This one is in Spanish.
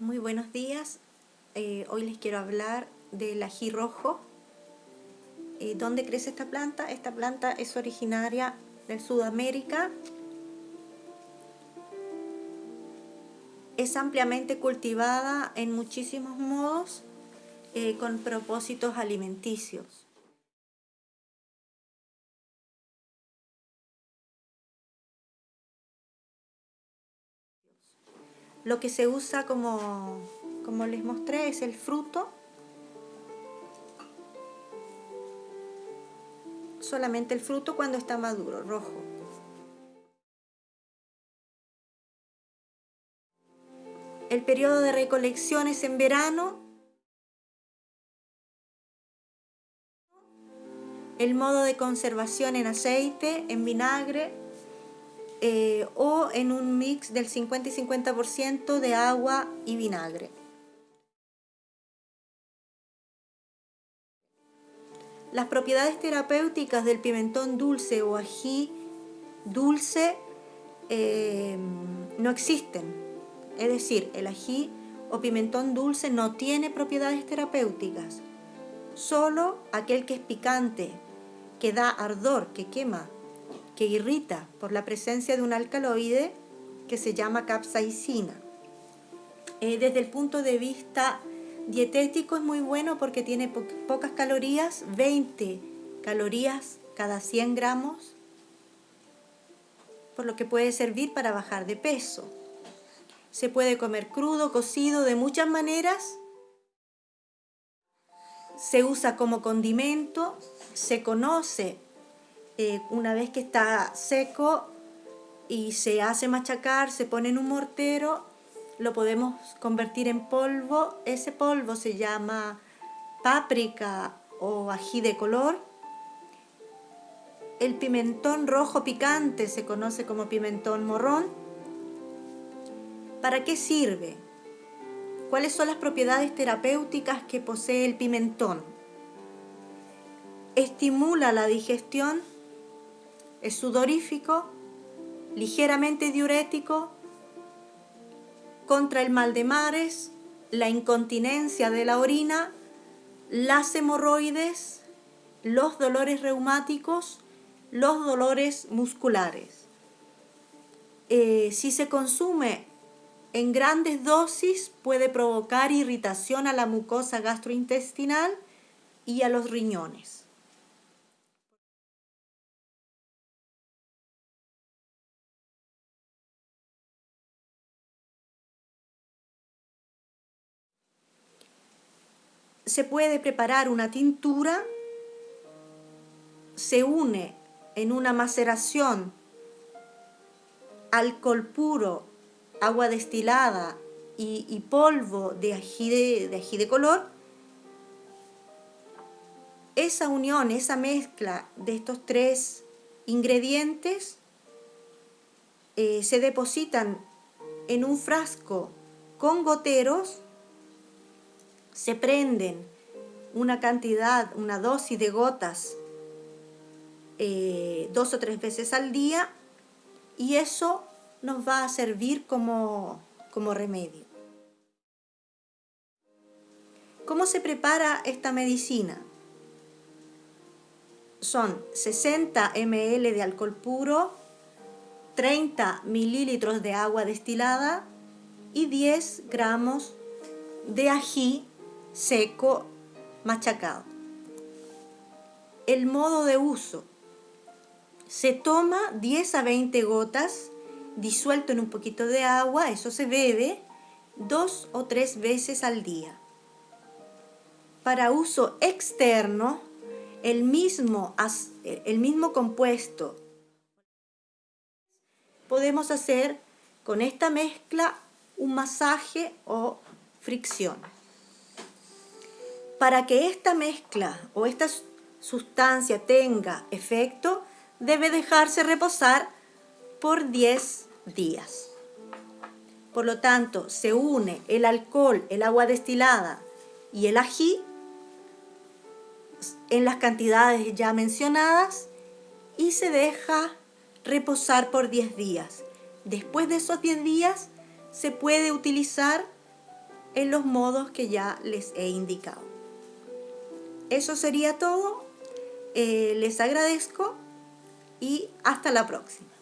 Muy buenos días. Eh, hoy les quiero hablar del ají rojo. Eh, ¿Dónde crece esta planta? Esta planta es originaria de Sudamérica. Es ampliamente cultivada en muchísimos modos eh, con propósitos alimenticios. Lo que se usa como, como les mostré es el fruto. Solamente el fruto cuando está maduro, rojo. El periodo de recolección es en verano. El modo de conservación en aceite, en vinagre, eh, o en un mix del 50 y 50% de agua y vinagre. Las propiedades terapéuticas del pimentón dulce o ají dulce eh, no existen. Es decir, el ají o pimentón dulce no tiene propiedades terapéuticas. Solo aquel que es picante, que da ardor, que quema, que irrita por la presencia de un alcaloide que se llama capsaicina. Eh, desde el punto de vista dietético es muy bueno porque tiene pocas calorías, 20 calorías cada 100 gramos, por lo que puede servir para bajar de peso. Se puede comer crudo, cocido, de muchas maneras. Se usa como condimento, se conoce eh, una vez que está seco y se hace machacar, se pone en un mortero, lo podemos convertir en polvo. Ese polvo se llama páprica o ají de color. El pimentón rojo picante se conoce como pimentón morrón. ¿Para qué sirve? ¿Cuáles son las propiedades terapéuticas que posee el pimentón? Estimula la digestión es sudorífico, ligeramente diurético, contra el mal de mares, la incontinencia de la orina, las hemorroides, los dolores reumáticos, los dolores musculares. Eh, si se consume en grandes dosis puede provocar irritación a la mucosa gastrointestinal y a los riñones. Se puede preparar una tintura, se une en una maceración alcohol puro, agua destilada y, polvo de ají de, color, esa unión, esa mezcla de estos tres ingredientes eh, se depositan en un frasco con goteros se prenden una cantidad, una dosis de gotas eh, dos o tres veces al día y eso nos va a servir como, como remedio. ¿Cómo se prepara esta medicina? Son 60 ml de alcohol puro, 30 mililitros de agua destilada y 10 gramos de ají seco, machacado. El modo de uso. Se toma 10 a 20 gotas disuelto en un poquito de agua, eso se bebe dos o tres veces al día. Para uso externo, el mismo, el mismo compuesto podemos hacer con esta mezcla un masaje o fricción para que esta mezcla o esta sustancia tenga efecto, debe dejarse reposar por 10 días. Por lo tanto, se une el alcohol, el agua destilada y el ají en las cantidades ya mencionadas y se deja reposar por 10 días. Después de esos 10 días se puede utilizar en los modos que ya les he indicado. Eso sería todo. Eh, les agradezco y hasta la próxima.